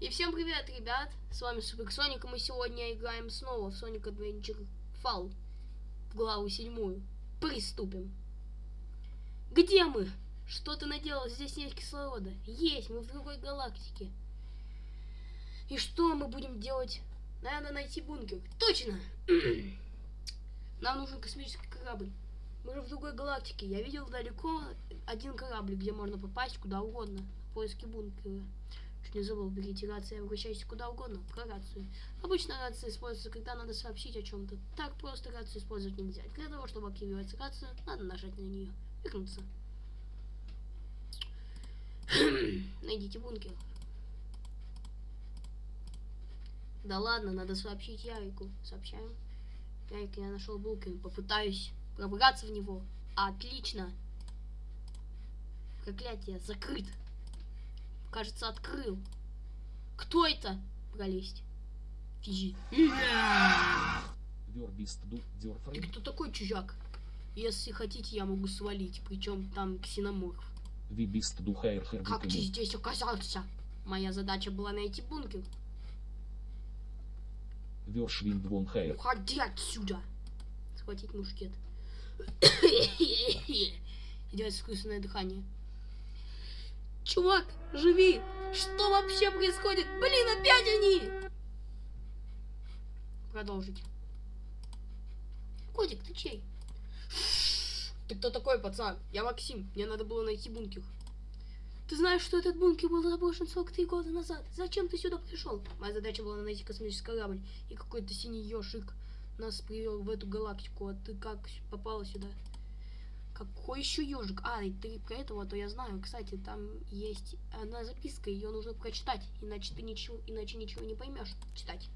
И всем привет, ребят! С вами Супер Соник, и мы сегодня играем снова в Sonic Adventure Fall в главу седьмую. Приступим. Где мы? Что ты наделал? Здесь нет кислорода. Есть, мы в другой галактике. И что мы будем делать? Надо найти бункер. Точно! Нам нужен космический корабль. Мы же в другой галактике. Я видел далеко один корабль, где можно попасть куда угодно. В поиске бункера. Чуть не забыл, берите рацию, обращайтесь куда угодно, про рацию. Обычно рация используется, когда надо сообщить о чем-то. Так просто рацию использовать нельзя. Для того, чтобы активировать рацию, надо нажать на нее. Вернуться. Найдите бункер. Да ладно, надо сообщить Ярику. Сообщаем. Ярик, я нашел бункер. Попытаюсь пробраться в него. Отлично. Проклятие, закрыт. Кажется, открыл. Кто это? Пролезть. Физи. Ты кто такой, чужак? Если хотите, я могу свалить. Причем там ксеноморф. Как ты здесь оказался? Моя задача была найти бункер. Уходи отсюда. Схватить мушкет. Делать искусственное дыхание. Чувак, живи! Что вообще происходит? Блин, опять они! Продолжить. Котик, ты чей? Ты кто такой, пацан? Я Максим. Мне надо было найти бункер. Ты знаешь, что этот бункер был заброшен 43 года назад? Зачем ты сюда пришел? Моя задача была найти космический корабль. И какой-то синий ежик нас привел в эту галактику. А ты как попала сюда? Какой еще ежик? А, и ты про этого, то я знаю. Кстати, там есть одна записка, ее нужно прочитать, иначе ты ничего, иначе ничего не поймешь читать.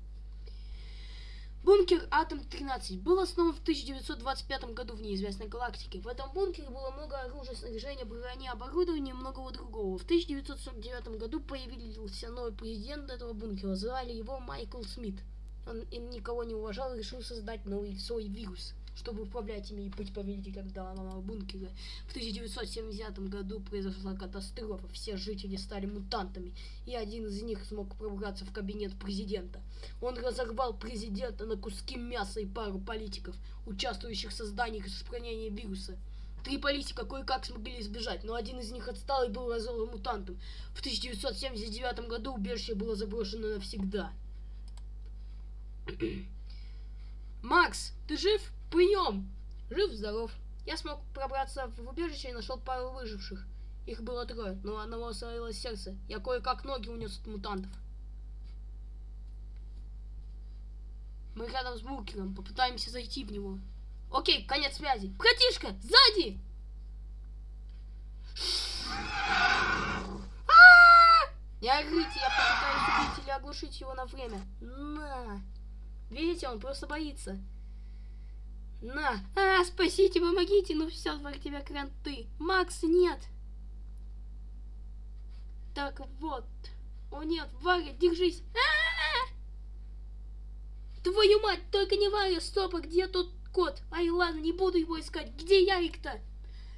Бункер Атом-13 был основан в 1925 году в неизвестной галактике. В этом бункере было много оружия, снаряжения, брони, оборудования и многого другого. В 1949 году появился новый президент этого бункера. Звали его Майкл Смит. Он никого не уважал и решил создать новый свой вирус – чтобы управлять ими и быть победителем данного бункера. В 1970 году произошла катастрофа, все жители стали мутантами, и один из них смог пробраться в кабинет президента. Он разорвал президента на куски мяса и пару политиков, участвующих в создании и распространении вируса. Три политика кое-как смогли избежать, но один из них отстал и был разорван мутантом. В 1979 году убежище было заброшено навсегда. Макс, ты жив? Прием! Жив-здоров. Я смог пробраться в убежище и нашел пару выживших. Их было трое, но одного остановилось сердце. Я кое-как ноги унес от мутантов. Мы рядом с бункером, попытаемся зайти в него. Окей, конец связи. Братишка, сзади! Не орите, я попытаюсь убить или оглушить его на время. На! Видите, он просто боится. На! А, спасите, помогите! Ну все, вокруг тебя кранты. Макс, нет! Так вот. О нет, Варя, держись! А -а -а! Твою мать, только не Варя, стоп, а где тут кот? Ай, ладно, не буду его искать. Где Ярик-то?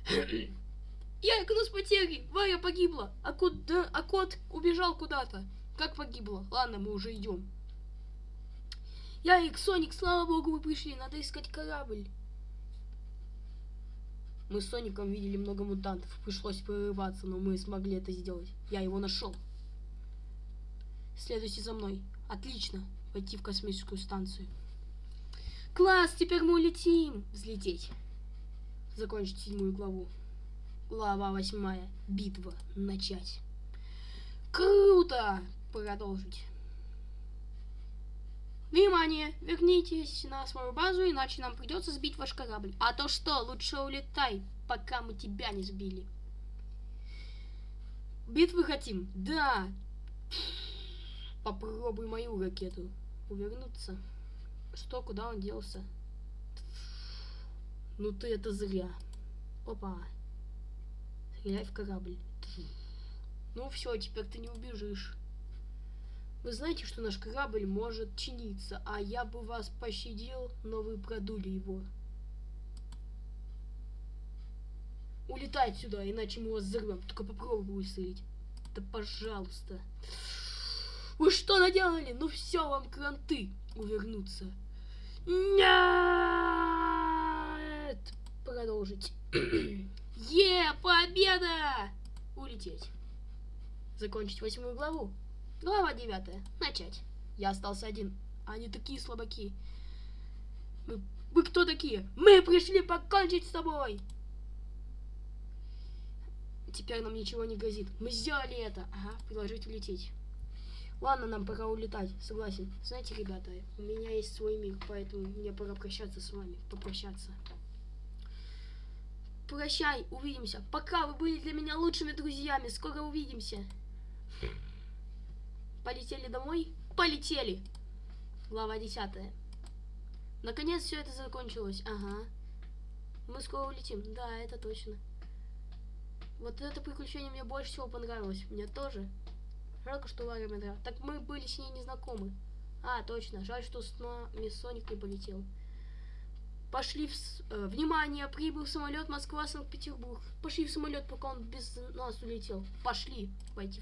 Ярик, у нас потери. Варя погибла. А кот, да, а кот убежал куда-то. Как погибла? Ладно, мы уже идем. Ярик, Соник, слава богу, мы пришли. Надо искать корабль. Мы с Соником видели много мутантов. Пришлось прорываться, но мы смогли это сделать. Я его нашел. Следуйте за мной. Отлично. Пойти в космическую станцию. Класс, теперь мы улетим. Взлететь. Закончить седьмую главу. Глава восьмая. Битва. Начать. Круто! Продолжить. Внимание! Вернитесь на свою базу, иначе нам придется сбить ваш корабль. А то что, лучше улетай, пока мы тебя не сбили. Битвы хотим? Да! Попробуй мою ракету. Увернуться. Что, куда он делся? Ну ты это зря. Опа. Стреляй в корабль. Ну все, теперь ты не убежишь. Вы знаете, что наш корабль может чиниться, а я бы вас пощадил, но вы продули его. Улетай отсюда, иначе мы вас взорвем. Только попробуй выстрелить. Да пожалуйста. что наделали? Ну все, вам кранты увернуться. Нет! Продолжить. Е, победа! Улететь. Закончить восьмую главу. Глава девятая. Начать. Я остался один. Они такие слабаки. Мы, вы кто такие? Мы пришли покончить с тобой. Теперь нам ничего не грозит. Мы сделали это. Ага, предложить улететь. Ладно, нам пора улетать, согласен. Знаете, ребята, у меня есть свой мир, поэтому мне пора прощаться с вами, попрощаться. Прощай, увидимся. Пока, вы были для меня лучшими друзьями. Скоро увидимся. Полетели домой? Полетели! Глава десятая. Наконец все это закончилось. Ага. Мы скоро улетим. Да, это точно. Вот это приключение мне больше всего понравилось. Мне тоже. Жалко, что Ларри Медра. Так мы были с ней не знакомы. А, точно. Жаль, что с нами Соник не полетел. Пошли в... э, внимание, прибыл самолет Москва-Санкт-Петербург. Пошли в самолет, пока он без нас улетел. Пошли. Пойти